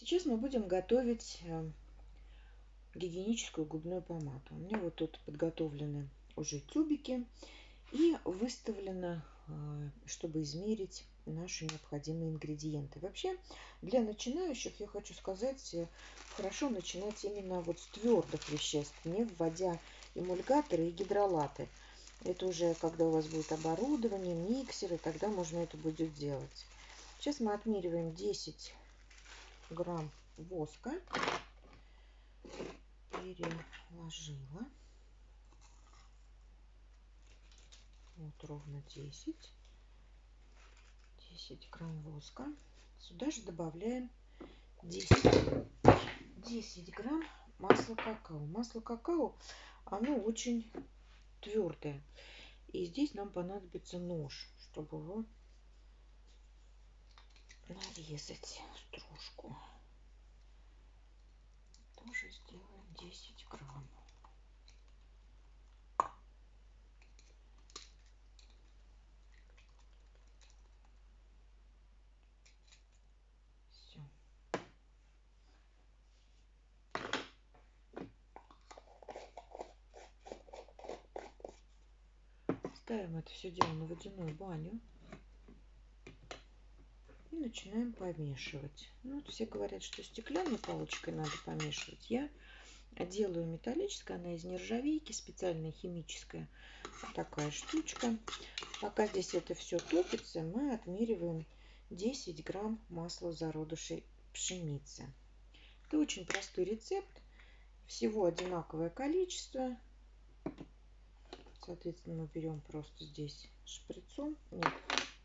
Сейчас мы будем готовить э, гигиеническую губную помаду. У меня вот тут подготовлены уже тюбики и выставлено, э, чтобы измерить наши необходимые ингредиенты. Вообще, для начинающих я хочу сказать, э, хорошо начинать именно вот с твердых веществ, не вводя эмульгаторы и гидролаты. Это уже когда у вас будет оборудование, миксеры, тогда можно это будет делать. Сейчас мы отмериваем 10 грамм воска переложила. Вот ровно 10. 10 грамм воска. Сюда же добавляем 10, 10 грамм масла какао. Масло какао, оно очень твердое. И здесь нам понадобится нож, чтобы его нарезать стружку. Тоже сделаем 10 грамм. Все. Ставим это все дело на водяную баню начинаем помешивать. Ну, вот все говорят, что стеклянной палочкой надо помешивать. Я делаю металлической, она из нержавейки, специальная химическая такая штучка. Пока здесь это все топится, мы отмериваем 10 грамм масла зародышей пшеницы. Это очень простой рецепт. Всего одинаковое количество. Соответственно, мы берем просто здесь шприцом. Нет,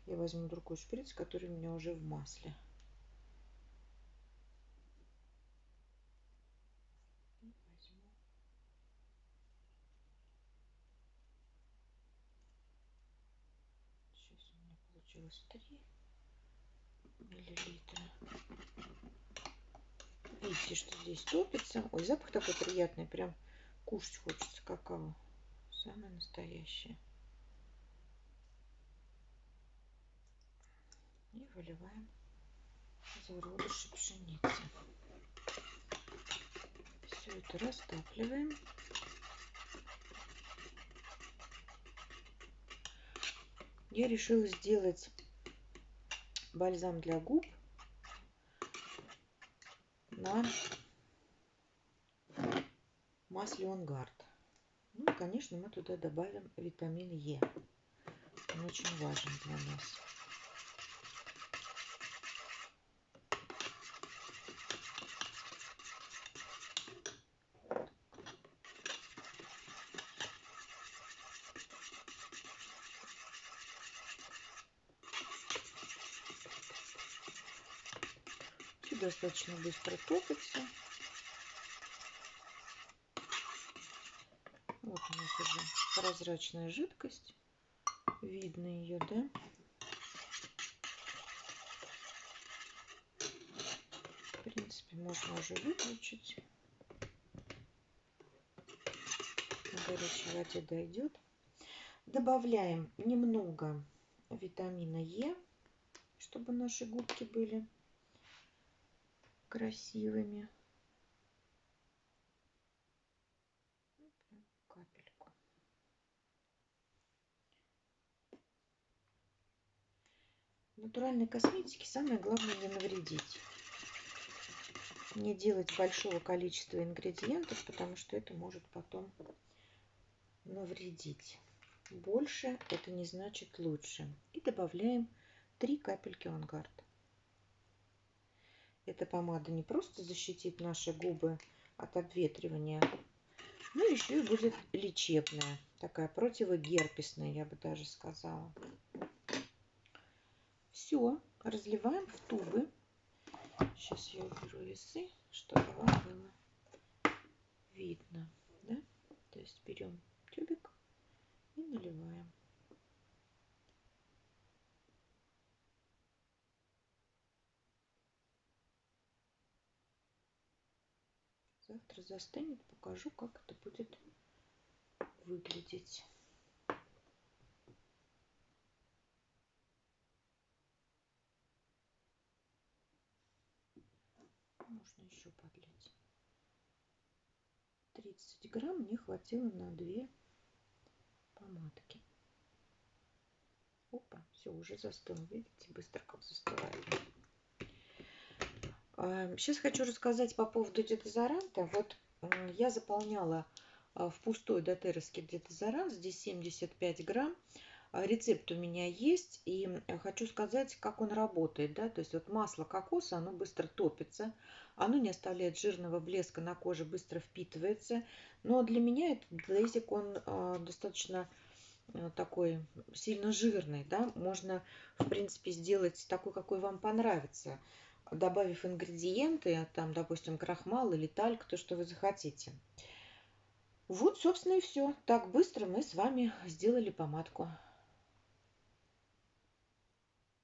я возьму другой шприц, который у меня уже в масле. Сейчас получилось 3 миллилитра. Видите, что здесь топится. Ой, запах такой приятный, прям кушать хочется какао. Самое настоящее. и выливаем зародыши пшеницы. Все это растапливаем. Я решила сделать бальзам для губ на масле Онгард. Ну и, конечно, мы туда добавим витамин Е. Он очень важен для нас. Достаточно быстро топится. Вот у нас уже прозрачная жидкость. Видно ее, да? В принципе, можно уже выключить. На горячей воде дойдет. Добавляем немного витамина Е, чтобы наши губки были красивыми. Капельку. В натуральной косметике самое главное не навредить. Не делать большого количества ингредиентов, потому что это может потом навредить. Больше это не значит лучше. И добавляем 3 капельки ангард. Эта помада не просто защитит наши губы от обветривания, но еще и будет лечебная. Такая противогерпесная, я бы даже сказала. Все, разливаем в тубы. Сейчас я уберу весы, чтобы вам было видно. Да? То есть берем тюбик и наливаем. Завтра застынет, покажу, как это будет выглядеть. можно еще подлить. 30 грамм мне хватило на две помадки. Опа, все, уже застыл. Видите, быстро как застывает. Сейчас а, хочу рассказать по поводу дезодоранта. Вот я заполняла а, в пустой дотеровский дезодорант. Здесь 75 грамм. А, рецепт у меня есть. И хочу сказать, как он работает. Да? То есть вот масло кокоса, оно быстро топится. Оно не оставляет жирного блеска на коже, быстро впитывается. Но для меня этот глазик, он достаточно Э, такой сильно жирный, да, можно, в принципе, сделать такой, какой вам понравится, добавив ингредиенты, там, допустим, крахмал или тальк, то, что вы захотите. Вот, собственно, и все. Так быстро мы с вами сделали помадку.